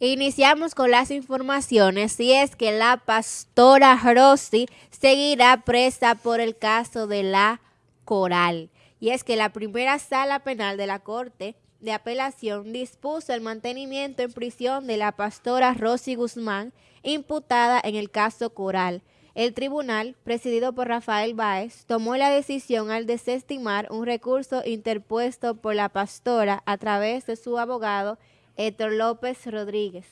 Iniciamos con las informaciones y es que la pastora Rossi seguirá presa por el caso de la Coral. Y es que la primera sala penal de la Corte de Apelación dispuso el mantenimiento en prisión de la pastora Rosy Guzmán, imputada en el caso Coral. El tribunal, presidido por Rafael Báez, tomó la decisión al desestimar un recurso interpuesto por la pastora a través de su abogado Héctor López Rodríguez.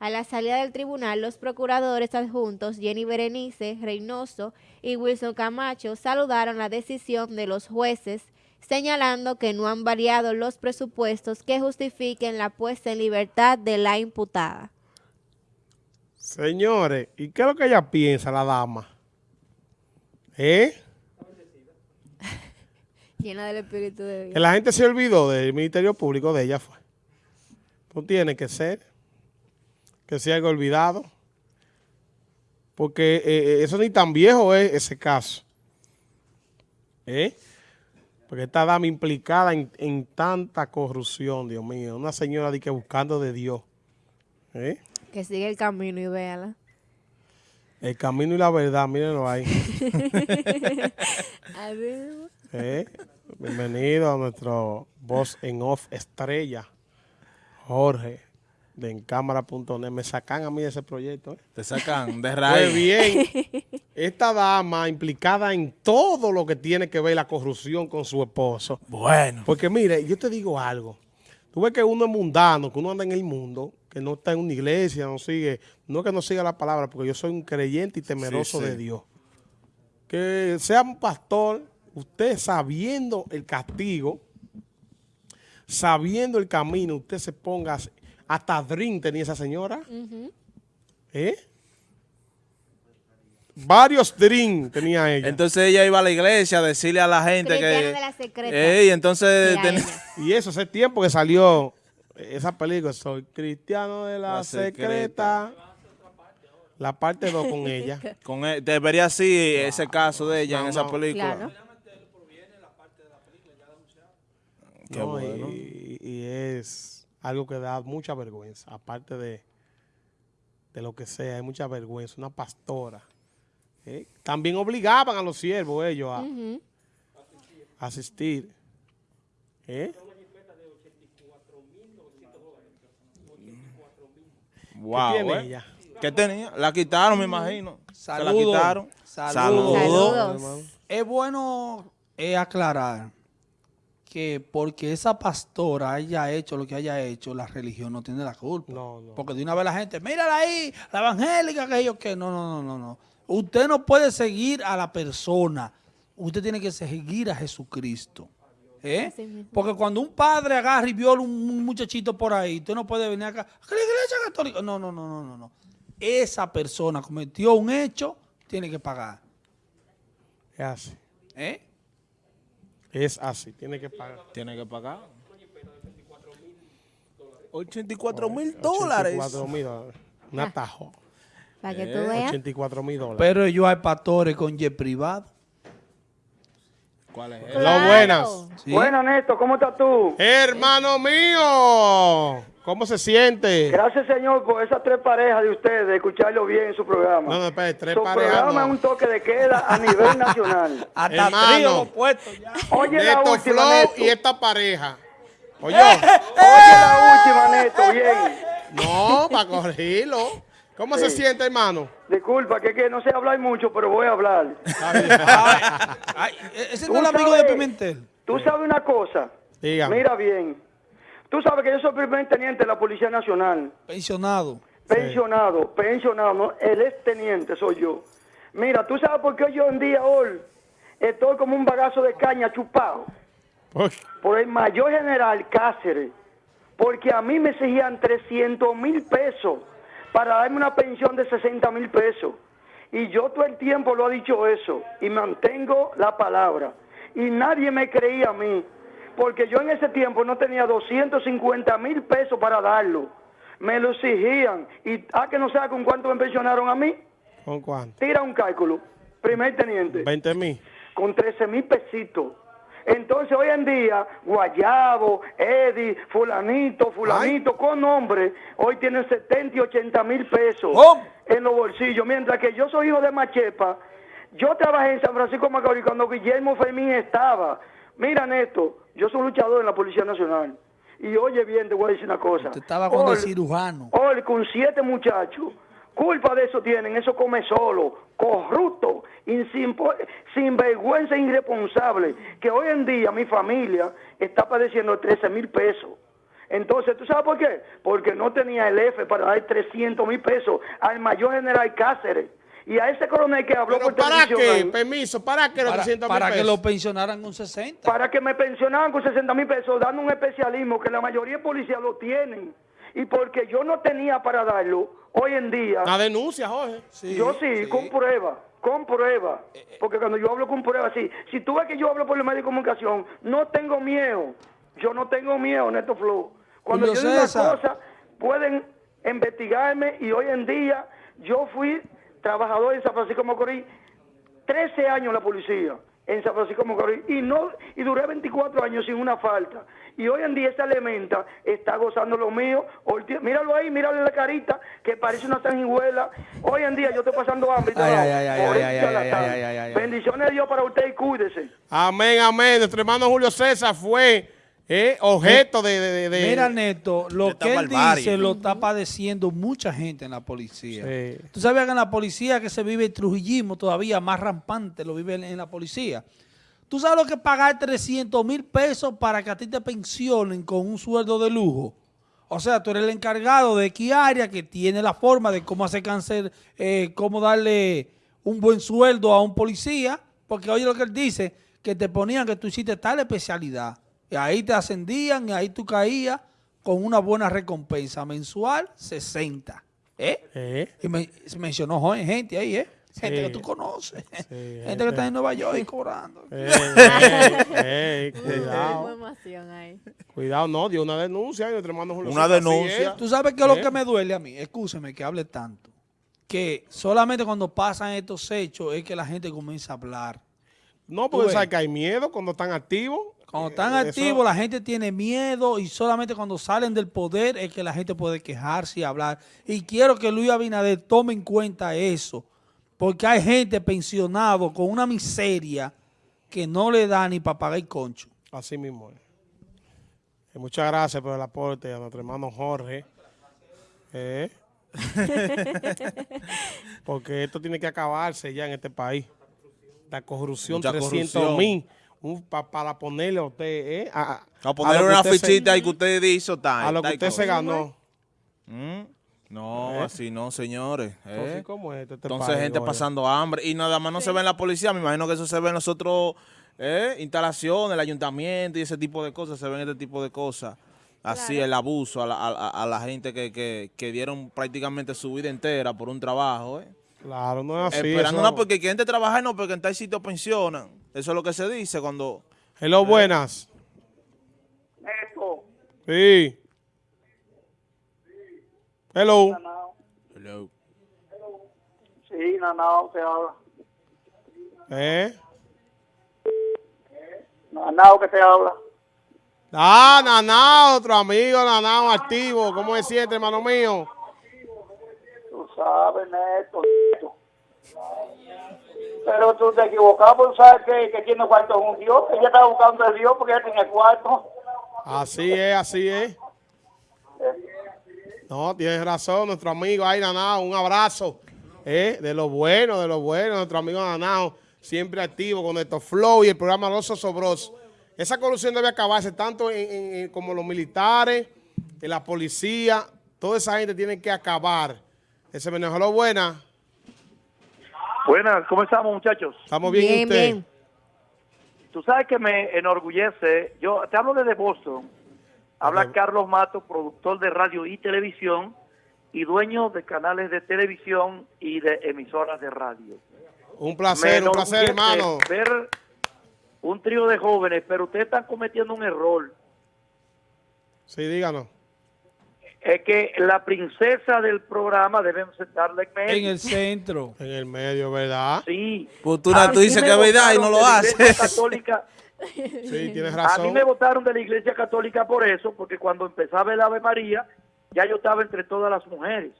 A la salida del tribunal, los procuradores adjuntos Jenny Berenice Reynoso y Wilson Camacho saludaron la decisión de los jueces, señalando que no han variado los presupuestos que justifiquen la puesta en libertad de la imputada. Señores, ¿y qué es lo que ella piensa, la dama? ¿Eh? Llena del Espíritu de Dios. Que la gente se olvidó del Ministerio Público de ella fue. No tiene que ser que sea algo olvidado. Porque eh, eh, eso ni tan viejo es ese caso. ¿Eh? Porque esta dama implicada en, tanta corrupción, Dios mío. Una señora de que buscando de Dios. ¿Eh? Que sigue el camino y véala. El camino y la verdad, mírenlo ahí. ¿Eh? Bienvenido a nuestro voz en off estrella. Jorge, de encámara.net. Me sacan a mí de ese proyecto. ¿eh? Te sacan de raíz. Pues bien, esta dama implicada en todo lo que tiene que ver la corrupción con su esposo. Bueno. Porque mire, yo te digo algo. Tú ves que uno es mundano, que uno anda en el mundo, que no está en una iglesia, no sigue, no es que no siga la palabra, porque yo soy un creyente y temeroso de Dios. Que sea un pastor, usted sabiendo el castigo, sabiendo el camino, usted se ponga, hasta drink tenía esa señora. ¿Eh? Varios drinks tenía ella. Entonces ella iba a la iglesia a decirle a la gente que... De la secreta. entonces... Y eso, hace tiempo que salió esa película, Soy cristiano de la, secreta. La parte 2 con ella. con él, debería así ese caso de ella en esa película. Y, es algo que da mucha vergüenza, aparte de, de lo que sea, hay mucha vergüenza. Una pastora. ¿eh? También obligaban a los siervos ellos a asistir. ¿Eh? Wow, ¿Qué tiene eh. ella? ¿Qué tenía? La quitaron, me imagino. Saludos. la quitaron. Saludos. Es bueno eh, aclarar que porque esa pastora haya hecho lo que haya hecho, la religión no tiene la culpa. No, no. Porque de una vez la gente, mírala ahí, la evangélica, que ellos que no, no, no, no, no. Usted no puede seguir a la persona. Usted tiene que seguir a Jesucristo. ¿Eh? Porque cuando un padre agarra y viola un muchachito por ahí, usted no puede venir acá, la iglesia católica. No, no, no, no, no, no. Esa persona cometió un hecho, tiene que pagar. Es así. ¿Eh? Es así, tiene que pagar. Tiene que pagar. 84 mil dólares. 84 mil dólares. Un atajo. Para que tú eh, veas. 84 mil dólares. Pero ellos hay pastores con jet privado. ¿Cuál es? Lo buenas. Buenas, Néstor. ¿Cómo estás tú? Hermano mío. ¿Cómo se siente? Gracias, señor, por esas tres parejas de ustedes, de escucharlo bien en su programa. No, no, espérate, tres su parejas. Su programa es un toque de queda a nivel nacional. Hasta Hermano, puesto ya. Oye, la última, Flow y esta pareja. Oye. Oye, la última, Néstor, bien. No, para corregirlo. ¿Cómo se siente, hermano? Disculpa, que, que no sé hablar mucho, pero voy a hablar. ay, ese no es el amigo de Pimentel. Tú sabes una cosa. Dígame. Mira bien. Tú sabes que yo soy primer teniente de la Policía Nacional. Pensionado. Pensionado, pensionado, no, el ex teniente soy yo. Mira, ¿tú sabes por qué yo en día hoy estoy como un bagazo de caña chupado? Por el mayor general Cáceres. Porque a mí me exigían 300 mil pesos para darme una pensión de 60 mil pesos. Y yo todo el tiempo lo he dicho eso y mantengo la palabra. Y nadie me creía a mí porque yo en ese tiempo no tenía 250 mil pesos para darlo. Me lo exigían. ¿Y a ah, que no sea con cuánto me pensionaron a mí? ¿Con cuánto? Tira un cálculo. Primer teniente. 20 mil. Con 13 mil pesitos. Entonces hoy en día, Guayabo, Eddie, fulanito, fulanito, con nombre, hoy tienen 70 y 80 mil pesos en los bolsillos. Mientras que yo soy hijo de Machepa, yo trabajé en San Francisco Macorís cuando Guillermo Fermín estaba. Mira, Neto, yo soy luchador en la Policía Nacional. Y oye bien, te voy a decir una cosa. Te estaba con el cirujano. Hoy con siete muchachos Culpa de eso tienen, eso come solo, corrupto, sin, vergüenza e irresponsable, que hoy en día mi familia está padeciendo 13 mil pesos. Entonces, ¿tú sabes por qué? Porque no tenía el F para dar 300 mil pesos al mayor general Cáceres. Y a ese coronel que habló por ¿para qué? Permiso, ¿para qué los 300 mil pesos? Para que lo pensionaran con 60. Para que me pensionaran con 60 mil pesos, dando un especialismo que la mayoría de policías lo tienen. Y porque yo no tenía para darlo, hoy en día... La denuncia, Jorge. yo sí, con prueba, con prueba. Porque cuando yo hablo con prueba, sí. Si tú ves que yo hablo por los medios de comunicación, no tengo miedo. Yo no tengo miedo, Neto Flow. Cuando yo digo una cosa, pueden investigarme y hoy en día yo fui trabajador en San Francisco Macorís, 13 años en la policía en San Francisco Macorís y no y duré 24 años sin una falta. Y hoy en día esta elementa está gozando lo mío. Míralo ahí mírale la carita que parece una sanguijuela. Hoy en día yo estoy pasando hambre bendiciones de Dios para usted y cuídese. Amén amén. Nuestro hermano Julio César fue eh, objeto de, Mira, Neto, lo que él dice lo está padeciendo mucha gente en la policía. Tú sabes que en la policía que se vive el trujillismo todavía más rampante, lo vive en la policía. Tú sabes lo que es pagar 300 mil pesos para que a ti te pensionen con un sueldo de lujo. O sea, tú eres el encargado de qué área que tiene la forma de cómo hacer cáncer, eh, cómo darle un buen sueldo a un policía. Porque oye lo que él dice, que te ponían que tú hiciste tal especialidad. Y ahí te ascendían y ahí tú caías con una buena recompensa mensual, 60. ¿Eh? ¿Eh? Y me, mencionó joven, gente ahí, ¿eh? Gente que tú conoces. gente que está en Nueva York y cobrando. cuidado. Cuidado, no, dio una denuncia y hermano Una denuncia. Tú sabes qué es lo que me duele a mí. Escúcheme que hable tanto. Que solamente cuando pasan estos hechos es que la gente comienza a hablar. No, porque sabes que hay miedo cuando están activos. Cuando están activos, la gente tiene miedo y solamente cuando salen del poder es que la gente puede quejarse y hablar. Y quiero que Luis Abinader tome en cuenta eso, porque hay gente pensionado con una miseria que no le da ni para pagar el concho. Así mismo es. Eh, muchas gracias por el aporte a nuestro hermano Jorge. Eh. porque esto tiene que acabarse ya en este país. La corrupción, 300 mil para ponerle a usted, ¿eh? A, ponerle una fichita ahí que usted hizo, tal. A lo que usted se ganó. ¿Mm? No, ¿Eh? así no, señores. Entonces, ¿eh? ¿cómo es este Entonces, gente pasando hambre. Y nada más no se ve en la policía. Me imagino que eso se ve en los otros ¿eh? instalaciones, el ayuntamiento y ese tipo de cosas. Se ven este tipo de cosas. Así, el abuso a la, a, la gente que, que, que, dieron prácticamente su vida entera por un trabajo. ¿eh? Claro, no es así. Esperando no porque quieren trabajar, no, porque en tal sitio pensionan. Eso es lo que se dice cuando... Hello, buenas. Esto. Sí. Hello. Hello. Sí, Nanao te habla. ¿Eh? Nanao que te habla. Ah, Nanao, otro amigo, Nanao activo. ¿Cómo se siente, hermano mío? sabes, Neto, Pero tú te equivocabas por saber que, que tiene cuarto es un Dios. Ella estaba buscando a Dios porque ella tiene cuarto. Así es, así es. No, tienes razón, nuestro amigo ahí, Nanao, un abrazo. Eh, de lo bueno, de lo bueno, nuestro amigo Nanao, siempre activo con estos flow y el programa Los Sobros. Esa corrupción debe acabarse tanto en, como los militares, en la policía, toda esa gente tiene que acabar ese lo buena. Buenas, ¿cómo estamos muchachos? Estamos bien, bien, Tú sabes que me enorgullece, yo te hablo desde Boston, habla Carlos Mato, productor de radio y televisión y dueño de canales de televisión y de emisoras de radio. Un placer, un placer hermano. Ver un trío de jóvenes, pero ustedes están cometiendo un error. Sí, díganos es que la princesa del programa deben sentarla en medio. En el centro. en el medio, ¿verdad? Sí. Pues tú, dices que es verdad y no lo haces. católica Sí, tienes razón. A mí me votaron de la iglesia católica por eso, porque cuando empezaba el Ave María, ya yo estaba entre todas las mujeres.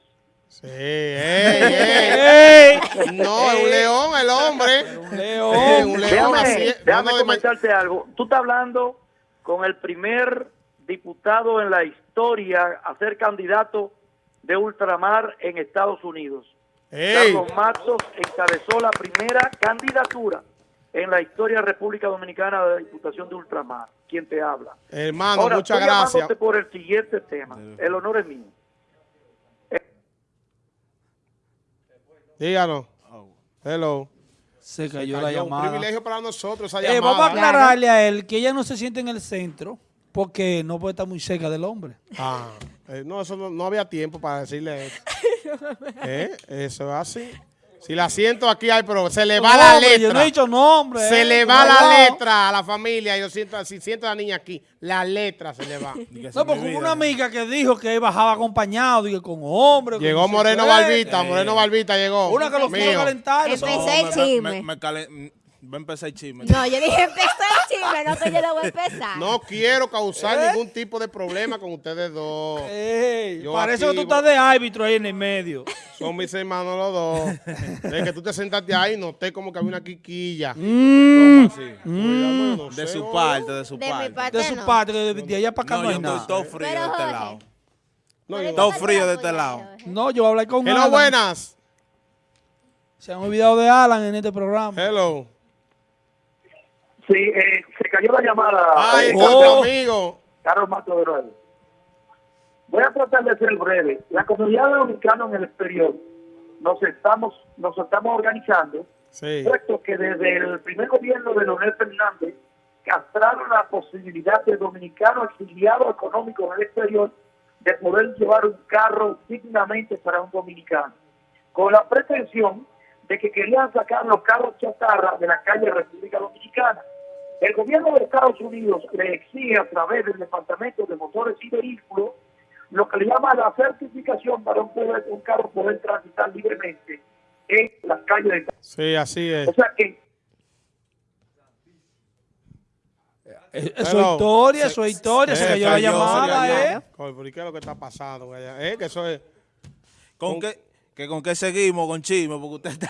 Sí, ey, ey. No, es un león el hombre. Un león. un león así. Déjame comentarte algo. Tú estás hablando con el primer diputado en la historia a ser candidato de ultramar en Estados Unidos. Carlos Matos encabezó la primera candidatura en la historia de República Dominicana de la Diputación de Ultramar. ¿Quién te habla? Hermano, muchas gracias. por el siguiente tema. El honor es mío. Díganos. Hello. Se cayó, la llamada. Un privilegio para nosotros esa eh, Vamos a aclararle a él que ella no se siente en el centro porque no puede estar muy cerca del hombre. Ah, eh, no, eso no, había tiempo para decirle eso. ¿Eh? Eso es así. Si la siento aquí, hay, pero se le va la letra. Yo no he dicho nombre. Se eh, le va la letra a la familia. Yo siento, si siento a la niña aquí, la letra se le va. no, porque hubo una amiga que dijo que bajaba acompañado, y con hombres. Llegó Moreno Barbita, Moreno Barbita llegó. Una que lo fue a calentar. Empecé el chisme. Va a empezar el chisme. No, yo dije empezó el chisme, no que yo lo voy a empezar. No quiero causar ¿Eh? ningún tipo de problema con ustedes dos. Ey, parece que tú estás de árbitro ahí en el medio. Son mis hermanos los dos. Desde que tú te sentaste ahí, noté como que había una quiquilla. Mm. Mm. de su parte, de su parte. de su parte, de, allá para acá no, yo estoy todo frío de este lado. No, todo frío de este lado. No, yo voy a hablar con Hello, buenas. Se han olvidado de Alan en este programa. Hello. Sí, eh, se cayó la llamada. Ay, oh. amigo. Carlos Mato de Nuevo. Voy a tratar de ser breve. La comunidad dominicana en el exterior nos estamos, nos estamos organizando, sí. puesto que desde el primer gobierno de Leonel Fernández castraron la posibilidad de dominicanos exiliados económicos en el exterior de poder llevar un carro dignamente para un dominicano, con la pretensión de que querían sacar los carros chatarra de la calle República Dominicana. El gobierno de Estados Unidos le exige a través del Departamento de Motores y Vehículos lo que le llama la certificación para un, poder, un carro poder transitar libremente en las calles de Sí, así es. O sea que Eso es historia, eso es historia, se cayó la llamada, ¿eh? ¿Por qué es lo que está pasando? ¿Eh? Que eso es... ¿Con, qué, que con qué seguimos con chisme? Porque usted está